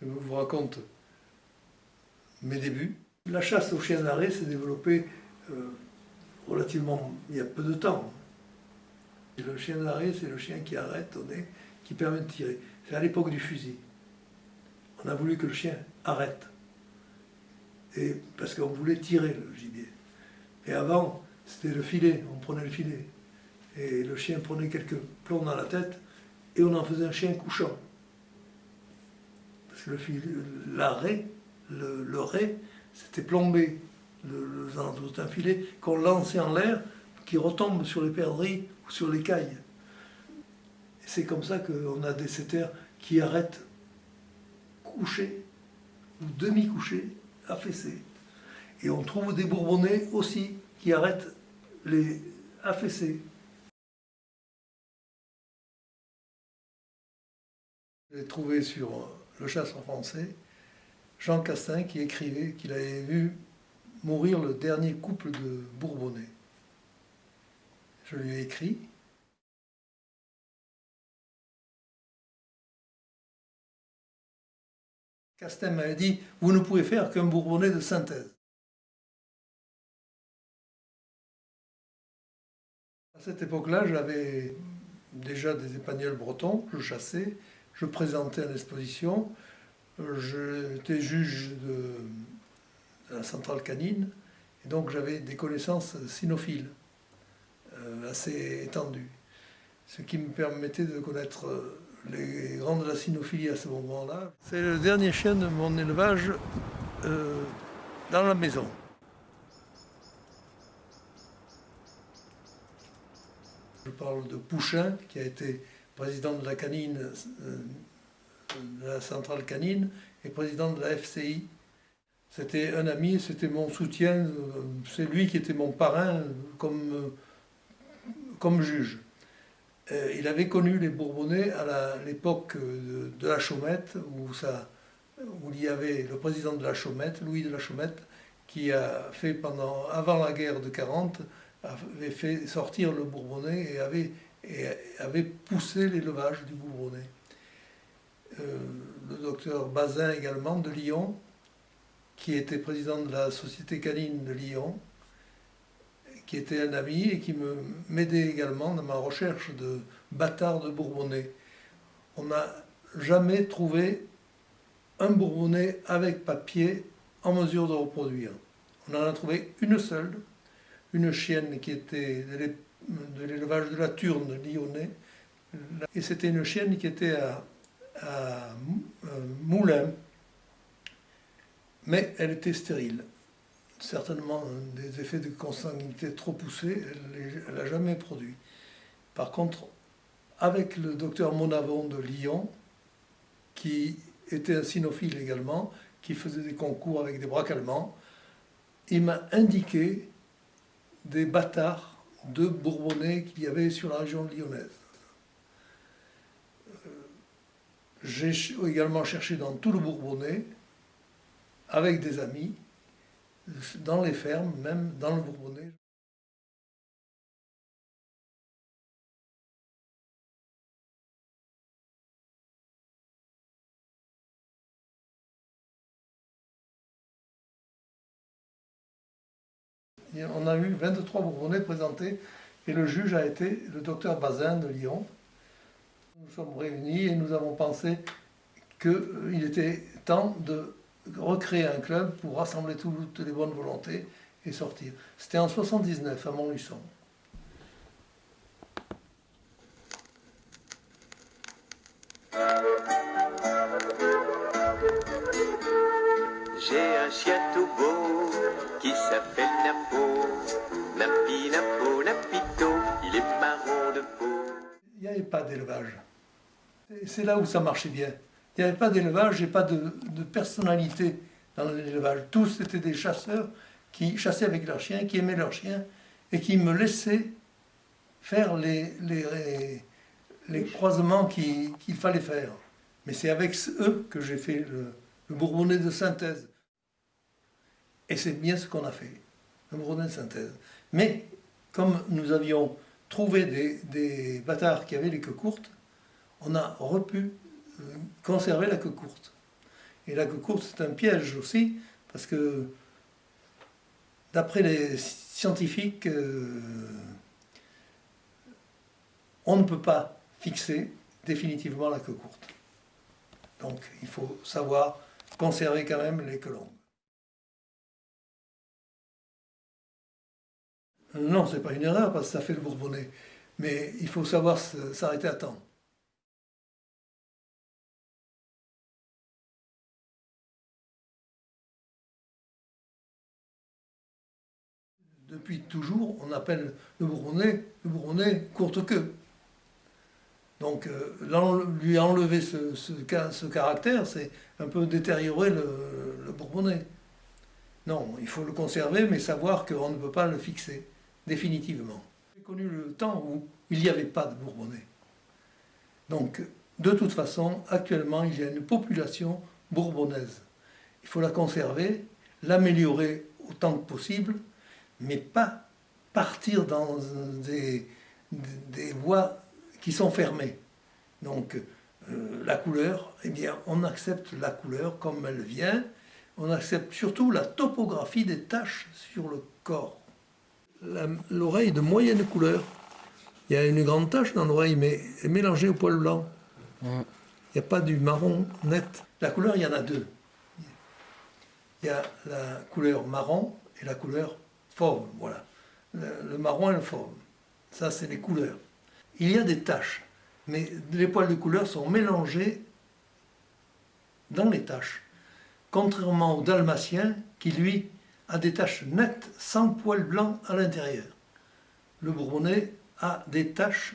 Je vous raconte mes débuts. La chasse au chien d'arrêt s'est développée euh, relativement il y a peu de temps. le chien d'arrêt, c'est le chien qui arrête au nez, qui permet de tirer. C'est à l'époque du fusil. On a voulu que le chien arrête. Parce qu'on voulait tirer le gibier. Et avant, c'était le filet, on prenait le filet. Et le chien prenait quelques plombs dans la tête et on en faisait un chien couchant. Parce que l'arrêt, le, le, c'était plombé. Le, le, un filet qu'on lançait en l'air, qui retombe sur les perdrix ou sur les cailles. C'est comme ça qu'on a des setters qui arrêtent couchés ou demi-couchés, affaissés. Et on trouve des bourbonnais aussi qui arrêtent les affaissés. J'ai trouvé sur le chasseur français Jean Castin qui écrivait qu'il avait vu mourir le dernier couple de Bourbonnais. Je lui ai écrit. Castin m'avait dit Vous ne pouvez faire qu'un Bourbonnais de synthèse. À cette époque-là, j'avais déjà des épagnols bretons, je chassais, je présentais l'exposition, j'étais juge de, la centrale canine, et donc j'avais des connaissances cynophiles euh, assez étendues, ce qui me permettait de connaître euh, les grands de la cynophilie à ce moment-là. C'est le dernier chien de mon élevage euh, dans la maison. Je parle de Pouchin, qui a été président de la canine, euh, de la centrale canine, et président de la FCI. C'était un ami, c'était mon soutien, euh, c'est lui qui était mon parrain comme, comme juge. Euh, il avait connu les Bourbonnais à l'époque de, la Chaumette, où, ça, où il y avait le président de la Chaumette, Louis de la Chaumette, qui a fait pendant, avant la guerre de 40, avait fait sortir le Bourbonnais et avait et avait poussé l'élevage du Bourbonnais. Euh, le docteur Bazin également de Lyon, qui était président de la Société canine de Lyon, qui était un ami et qui m'aidait également dans ma recherche de bâtards de Bourbonnais. On n'a jamais trouvé un Bourbonnais avec papier en mesure de reproduire. On en a trouvé une seule, une chienne qui était de l'élevage de la Turne lyonnais. Et c'était une chienne qui était à, à, Moulins, mais elle était stérile. Certainement des effets de consanguinité trop poussés, elle n'a jamais produit. Par contre, avec le docteur Monavon de Lyon, qui était un cynophile également, qui faisait des concours avec des braques allemands, il m'a indiqué des bâtards de Bourbonnais qu'il y avait sur la région lyonnaise. Euh, j'ai également cherché dans tout le Bourbonnais, avec des amis, dans les fermes, même dans le Bourbonnais. On a eu 23 Bourbonnais présentés et le juge a été le docteur Bazin de Lyon. Nous sommes réunis et nous avons pensé qu'il était temps de recréer un club pour rassembler toutes les bonnes volontés et sortir. C'était en 79 à Montluçon. Un chien tout beau qui s'appelle il n'y avait pas d'élevage. C'est là où ça marchait bien. Il n'y avait pas d'élevage et pas de, personnalité dans l'élevage. Tous étaient des chasseurs qui chassaient avec leurs chiens, qui aimaient leurs chiens et qui me laissaient faire les croisements qu'il fallait faire. Mais c'est avec eux que j'ai fait le, le Bourbonnais de synthèse. Et c'est bien ce qu'on a fait, le Bourbonnais de synthèse. Mais comme nous avions trouvé des, bâtards qui avaient les queues courtes, on a repu euh, conserver la queue courte. Et la queue courte, c'est un piège aussi, parce que d'après les scientifiques, euh, on ne peut pas fixer définitivement la queue courte. Donc il faut savoir conserver quand même les queues longues. Non, ce n'est pas une erreur parce que ça fait le bourbonnais. Mais il faut savoir s'arrêter à temps. Depuis toujours, on appelle le bourbonnais le bourbonnais courte queue. Donc euh, lui enlever ce, ce, caractère, c'est un peu détériorer le, bourbonnais. Non, il faut le conserver, mais savoir qu'on ne peut pas le fixer définitivement. J'ai connu le temps où il n'y avait pas de bourbonnais. Donc, de toute façon, actuellement, il y a une population bourbonnaise. Il faut la conserver, l'améliorer autant que possible, mais pas partir dans des, voies qui sont fermées. Donc, euh, la couleur, eh bien, on accepte la couleur comme elle vient, on accepte surtout la topographie des taches sur le corps. L'oreille de moyenne couleur, il y a une grande tache dans l'oreille, mais mélangée au poil blanc. Il n'y a pas du marron net. La couleur, il y en a deux. Il y a la couleur marron et la couleur fauve, voilà. Le, le marron et le fauve. Ça, c'est les couleurs. Il y a des taches, mais les poils de couleur sont mélangés dans les taches. Contrairement au dalmatien, qui lui a des taches nettes sans poils blancs à l'intérieur. Le bourbonnais a des taches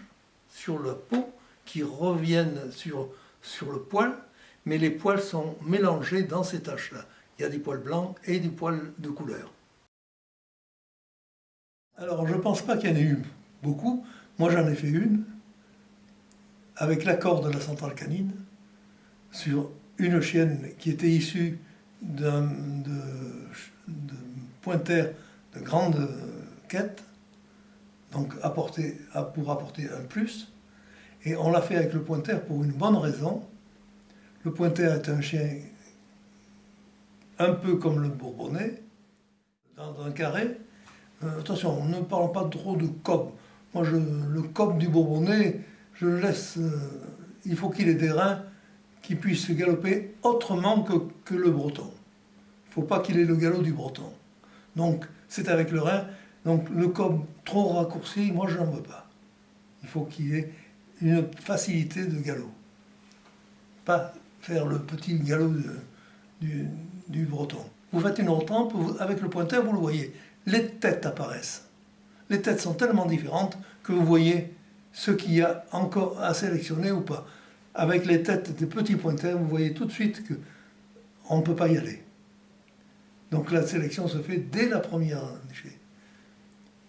sur la peau qui reviennent sur, le poil, mais les poils sont mélangés dans ces taches-là. Il y a des poils blancs et des poils de couleur. Alors je ne pense pas qu'il y en ait eu beaucoup. Moi j'en ai fait une, avec l'accord de la centrale canine, sur une chienne qui était issue d'un pointer de grande quête, donc pour apporter un plus. Et on l'a fait avec le pointer pour une bonne raison. Le pointer est un chien un peu comme le bourbonnais, dans un carré. Euh, attention, on ne parle pas trop de cob. Moi, le cob du bourbonnais, je laisse. Euh, il faut qu'il ait des reins qui puissent galoper autrement que le breton. Il ne faut pas qu'il ait le galop du breton. Donc, c'est avec le rein. Donc, le cob trop raccourci, moi, je n'en veux pas. Il faut qu'il ait une facilité de galop. Pas faire le petit galop du, breton. Vous faites une retrempe, avec le pointeur, vous le voyez. Les têtes apparaissent. Les têtes sont tellement différentes que vous voyez ce qu'il y a encore à sélectionner ou pas. Avec les têtes des petits pointeurs, vous voyez tout de suite qu'on ne peut pas y aller. Donc la sélection se fait dès la première enchée.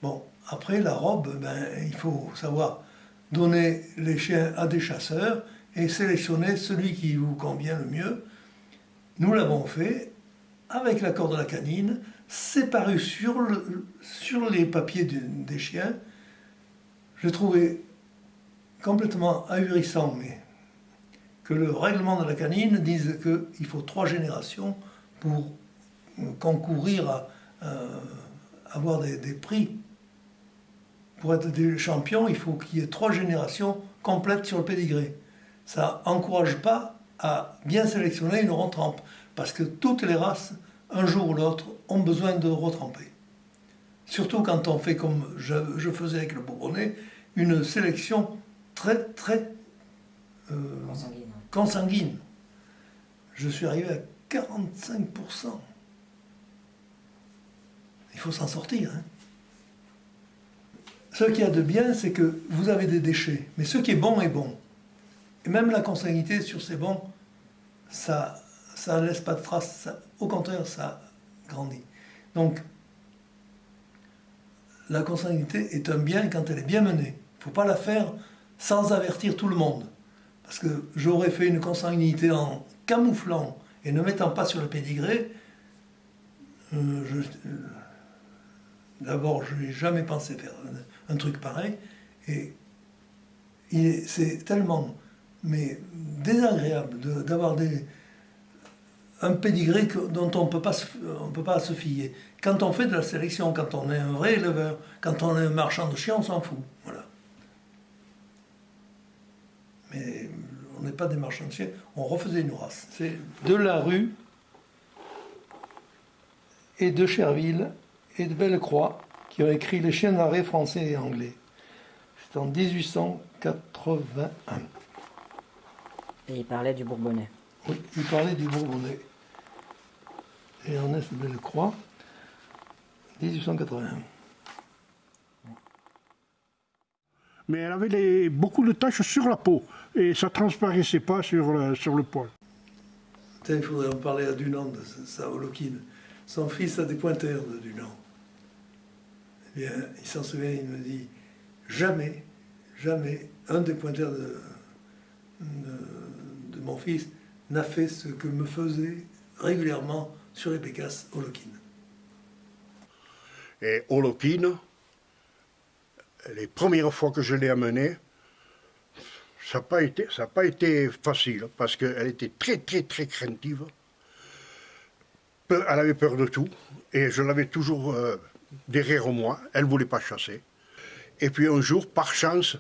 Bon, après la robe, ben, il faut savoir donner les chiens à des chasseurs et sélectionner celui qui vous convient le mieux. Nous l'avons fait avec l'accord de la canine, c'est paru sur, le, sur les papiers des chiens. Je trouvais complètement ahurissant, mais que le règlement de la canine dise qu'il faut trois générations pour concourir à, avoir des, prix. Pour être des champions, il faut qu'il y ait trois générations complètes sur le pédigré. Ça n'encourage pas à bien sélectionner une retrempe, parce que toutes les races, un jour ou l'autre, ont besoin de retremper. Surtout quand on fait comme je, faisais avec le Bourbonnais, une sélection très très euh, consanguine. consanguine. Je suis arrivé à 45%. Il faut s'en sortir. Hein. Ce qu'il y a de bien, c'est que vous avez des déchets, mais ce qui est bon est bon. Et même la consanguinité sur ces bons, ça ne laisse pas de traces, au contraire, ça grandit. Donc, la consanguinité est un bien quand elle est bien menée. Il ne faut pas la faire sans avertir tout le monde. Parce que j'aurais fait une consanguinité en camouflant et ne mettant pas sur le pédigré, euh, euh, D'abord, je n'ai jamais pensé faire un, truc pareil. Et c'est tellement mais désagréable d'avoir un pédigré dont on ne peut pas se fier. Quand on fait de la sélection, quand on est un vrai éleveur, quand on est un marchand de chiens, on s'en fout. Voilà. Mais on n'est pas des marchands de chiens, on refaisait une race. C'est de la rue et de Cherville et de Bellecroix qui ont écrit Les chiens d'arrêt français et anglais. C'est en 1881. Et il parlait du Bourbonnais. Oui, il parlait du Bourbonnais. Et Ernest Bellecroix, 1881. Mais elle avait beaucoup de taches sur la peau et ça ne transparaissait pas sur le, sur le poil. Il faudrait en parler à Dunant de ça, Holokine. Son fils a des pointeurs de Dunant. Bien, il s'en souvient, il me dit jamais, jamais un des pointeurs de, mon fils n'a fait ce que me faisait régulièrement sur les Pécasses Holokine. Et Holokine, les premières fois que je l'ai amené, ça n'a pas, été, pas été facile parce qu'elle était très très très craintive. Elle avait peur de tout et je l'avais toujours euh, derrière moi. Elle ne voulait pas chasser. Et puis un jour, par chance,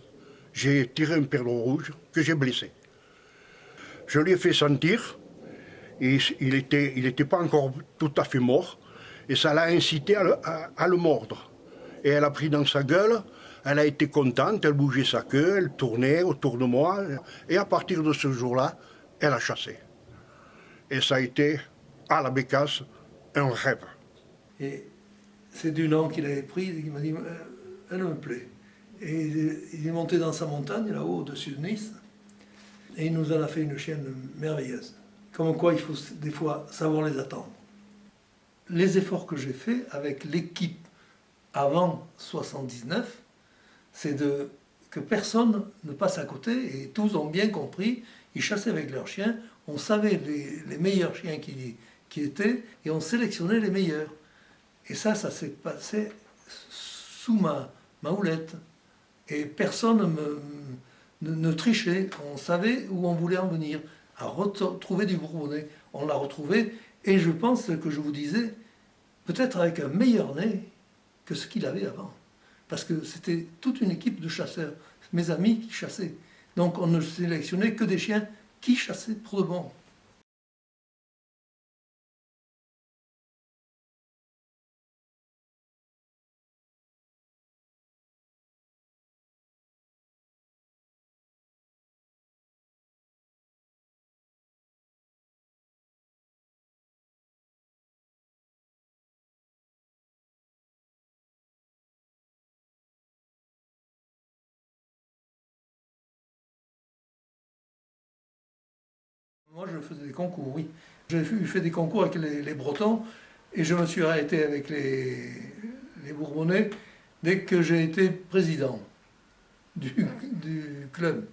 j'ai tiré un perdreau rouge que j'ai blessé. Je lui ai fait sentir, et il n'était était pas encore tout à fait mort, et ça l'a incité à le, mordre. Et elle a pris dans sa gueule, elle a été contente, elle bougeait sa queue, elle tournait autour de moi, et à partir de ce jour-là, elle a chassé. Et ça a été, à la bécasse, un rêve. C'est du nom qu'il avait pris, il m'a dit, euh, elle me plaît. Et il est monté dans sa montagne, là-haut, au-dessus de Nice, et il nous en a fait une chienne merveilleuse. Comme quoi, il faut des fois savoir les attendre. Les efforts que j'ai faits avec l'équipe avant 79, c'est que personne ne passe à côté, et tous ont bien compris, ils chassaient avec leurs chiens, on savait les, meilleurs chiens qui étaient, et on sélectionnait les meilleurs. Et ça, ça s'est passé sous ma, houlette. Et personne ne, ne, trichait. On savait où on voulait en venir. À retrouver du Bourbonnais. On l'a retrouvé. Et je pense que je vous disais, peut-être avec un meilleur nez que ce qu'il avait avant. Parce que c'était toute une équipe de chasseurs. Mes amis qui chassaient. Donc on ne sélectionnait que des chiens qui chassaient pour de bon. Moi, je faisais des concours, oui. J'ai fait des concours avec les, Bretons et je me suis arrêté avec les, Bourbonnais dès que j'ai été président du, club.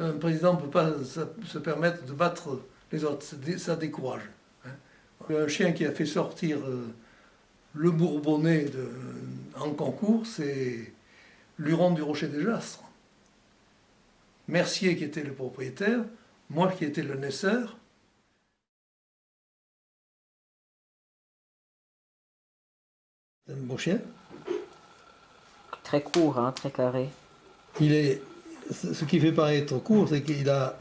Un président ne peut pas se permettre de battre les autres, ça décourage. Hein. Un chien qui a fait sortir euh, le Bourbonnais en concours, c'est Luron du Rocher des Jastres. Mercier qui était le propriétaire, moi qui étais le naisseur, un beau chien. Très court, hein, très carré. Il est, ce qui fait paraître court, c'est qu'il a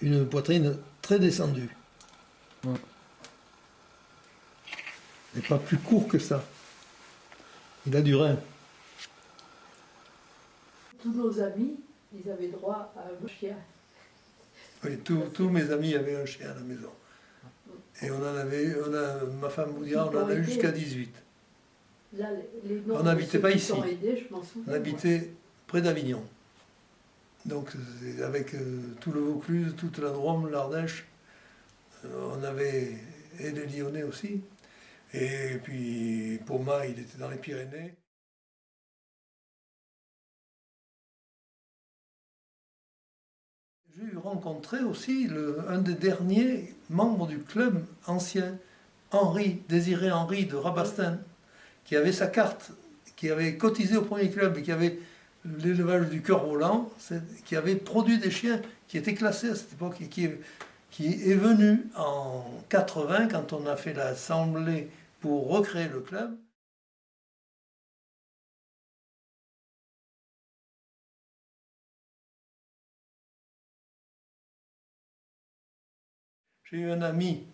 une poitrine très descendue. Mm. Il n'est pas plus court que ça. Il a du rein. Tous nos amis, ils avaient droit à un chien. Oui, tous mes amis avaient un chien à la maison. Et on en avait, on a, ma femme vous dira, on en a eu jusqu'à 18. on n'habitait pas ici. on habitait près d'Avignon. Donc avec euh, tout le Vaucluse, toute la Drôme, l'Ardèche, euh, on avait, et les Lyonnais aussi. Et puis Poma, il était dans les Pyrénées. J'ai rencontré aussi le, un des derniers membres du club ancien, Henri, Désiré Henri de Rabastin, qui avait sa carte, qui avait cotisé au premier club et qui avait l'élevage du cœur volant, qui avait produit des chiens qui étaient classés à cette époque et qui, qui est venu en 80 quand on a fait l'assemblée pour recréer le club. J'ai eu un ami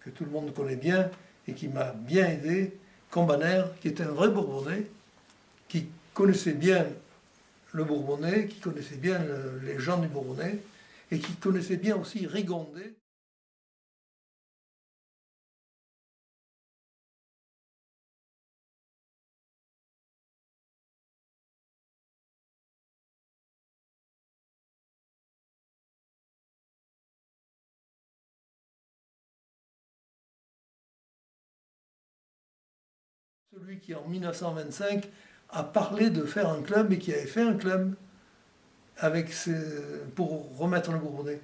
que tout le monde connaît bien et qui m'a bien aidé, Combaner, qui était un vrai Bourbonnais, qui connaissait bien le Bourbonnais, qui connaissait bien les gens du Bourbonnais, et qui connaissait bien aussi Rigondet. Celui qui en 1925 a parlé de faire un club et qui avait fait un club avec pour remettre le Bourbonnais.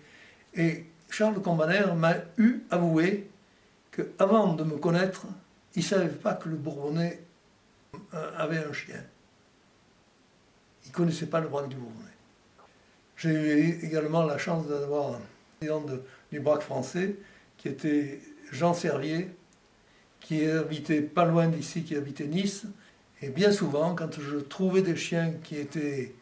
Et Charles Combaner m'a eu avoué qu'avant de me connaître, il ne savait pas que le Bourbonnais euh, avait un chien. Il ne connaissait pas le braque du Bourbonnais. J'ai eu également la chance d'avoir un président du braque français qui était Jean Servier, qui habitait pas loin d'ici, qui habitait Nice. Et bien souvent, quand je trouvais des chiens qui étaient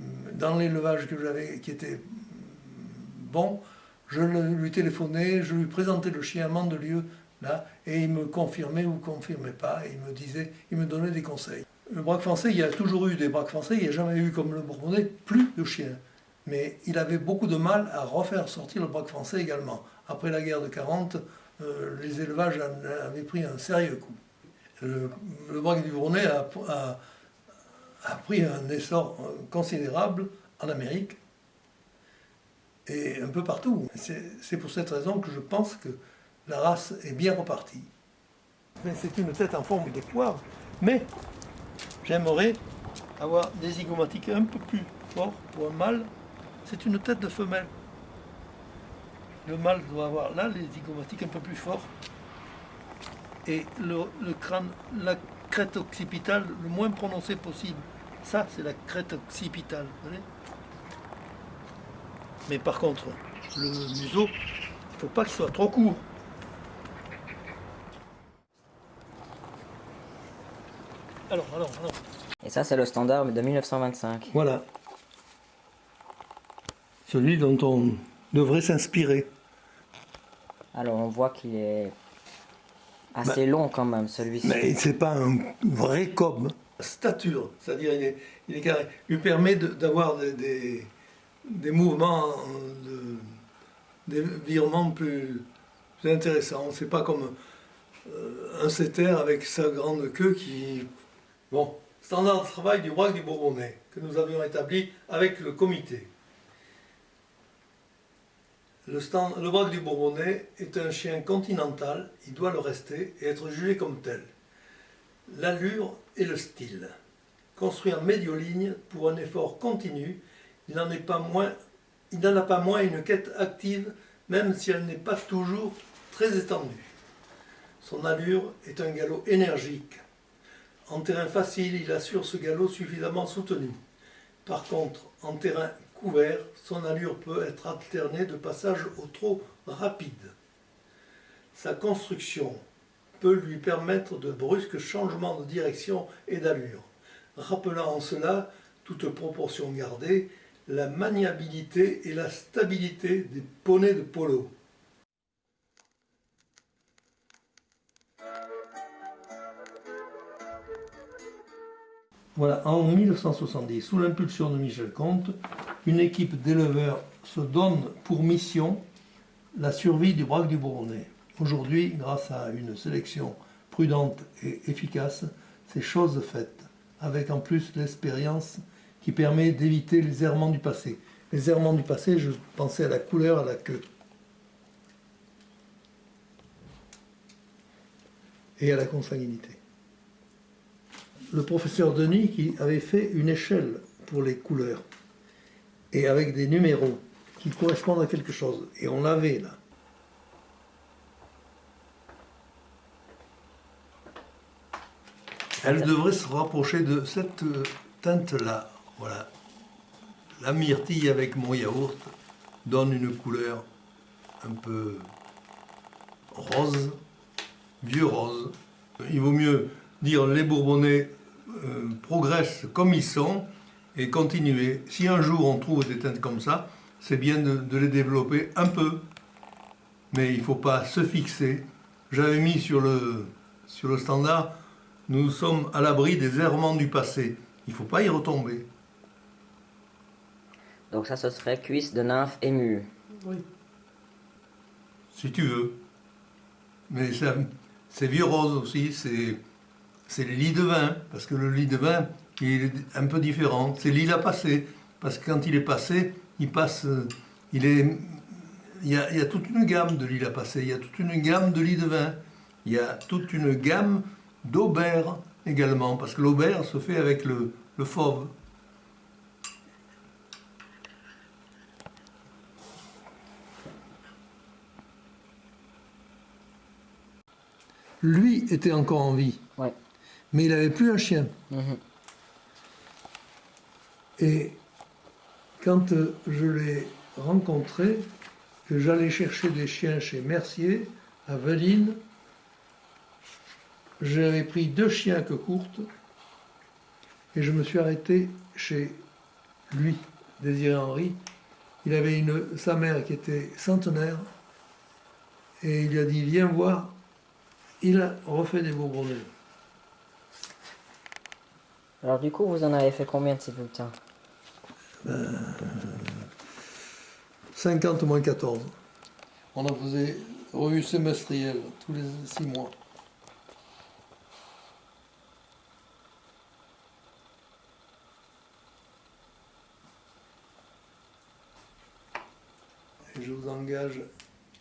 mm, dans l'élevage que j'avais, qui étaient mm, bons, je lui téléphonais, je lui présentais le chien à Mandelieu, là, et il me confirmait ou confirmait pas, et il me disait, il me donnait des conseils. Le braque français, il y a toujours eu des braques français, il n'y a jamais eu, comme le Bourbonnais, plus de chiens. Mais il avait beaucoup de mal à refaire sortir le braque français également. Après la guerre de 40, euh, les élevages avaient pris un sérieux coup. Le, braque du Bournais a, pris un essor considérable en Amérique et un peu partout. C'est pour cette raison que je pense que la race est bien repartie. C'est une tête en forme de poire, mais j'aimerais avoir des zygomatiques un peu plus forts pour un mâle. C'est une tête de femelle le mâle doit avoir là les zygomatiques un peu plus forts et le, crâne, la crête occipitale le moins prononcée possible. Ça, c'est la crête occipitale. Mais par contre, le museau, il ne faut pas qu'il soit trop court. Alors, alors, alors. Et ça, c'est le standard de 1925. Voilà. Celui dont on devrait s'inspirer. Alors on voit qu'il est assez bah, long quand même celui-ci. Mais c'est pas un vrai cob. Stature, c'est-à-dire il est, il est carré, lui permet d'avoir des, des, mouvements, de, des virements plus, intéressants. C'est pas comme euh, un setter avec sa grande queue qui... Bon, standard de travail du roi du Bourbonnais que nous avions établi avec le comité. Le, stand, le du Bourbonnais est un chien continental, il doit le rester et être jugé comme tel. L'allure et le style. Construit en médioligne pour un effort continu, il n'en a pas moins une quête active, même si elle n'est pas toujours très étendue. Son allure est un galop énergique. En terrain facile, il assure ce galop suffisamment soutenu. Par contre, en terrain son allure peut être alternée de passages au trot rapide. Sa construction peut lui permettre de brusques changements de direction et d'allure, rappelant en cela, toute proportion gardée, la maniabilité et la stabilité des poneys de polo. Voilà, en 1970, sous l'impulsion de Michel Comte, une équipe d'éleveurs se donne pour mission la survie du braque du Bourbonnais. Aujourd'hui, grâce à une sélection prudente et efficace, c'est chose faite, avec en plus l'expérience qui permet d'éviter les errements du passé. Les errements du passé, je pensais à la couleur, à la queue. Et à la consanguinité. Le professeur Denis qui avait fait une échelle pour les couleurs et avec des numéros qui correspondent à quelque chose. Et on l'avait là. Elle devrait se rapprocher de cette teinte-là. Voilà. La myrtille avec mon yaourt donne une couleur un peu rose, vieux rose. Il vaut mieux dire les Bourbonnais euh, progressent comme ils sont et continuer. Si un jour on trouve des teintes comme ça, c'est bien de, de, les développer un peu. Mais il ne faut pas se fixer. J'avais mis sur le, sur le standard, nous sommes à l'abri des errements du passé. Il ne faut pas y retomber. Donc ça, ce serait cuisse de nymphe émue. Oui. Si tu veux. Mais c'est vieux rose aussi, c'est les lits de vin, parce que le lit de vin, il est un peu différent. C'est lilas passé, parce que quand il est passé, il passe, il est, il y a, toute une gamme de lilas passé, il y a toute une gamme de lits de vin, il y a toute une gamme d'aubert également, parce que l'aubert se fait avec le, le fauve. Lui était encore en vie. Mais il n'avait plus un chien. Mhm. Et quand euh, je l'ai rencontré, que j'allais chercher des chiens chez Mercier, à Veline, j'avais pris deux chiens que courte et je me suis arrêté chez lui, Désiré Henry. Il avait une, sa mère qui était centenaire et il lui a dit Viens voir, il a refait des Bourbonnais. Alors du coup, vous en avez fait combien de ces bulletins 50 moins 14. On en faisait revue semestrielle tous les six mois. Et je vous engage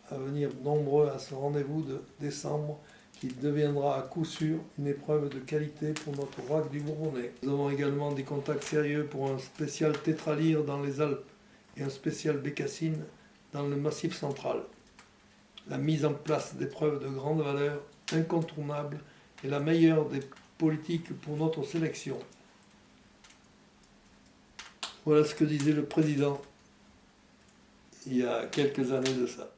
à venir nombreux à ce rendez-vous de décembre qui deviendra à coup sûr une épreuve de qualité pour notre RAC du Bourbonnais. Nous avons également des contacts sérieux pour un spécial tétralyre dans les Alpes et un spécial bécassine dans le Massif central. La mise en place d'épreuves de grande valeur, incontournables, est la meilleure des politiques pour notre sélection. Voilà ce que disait le président il y a quelques années de ça.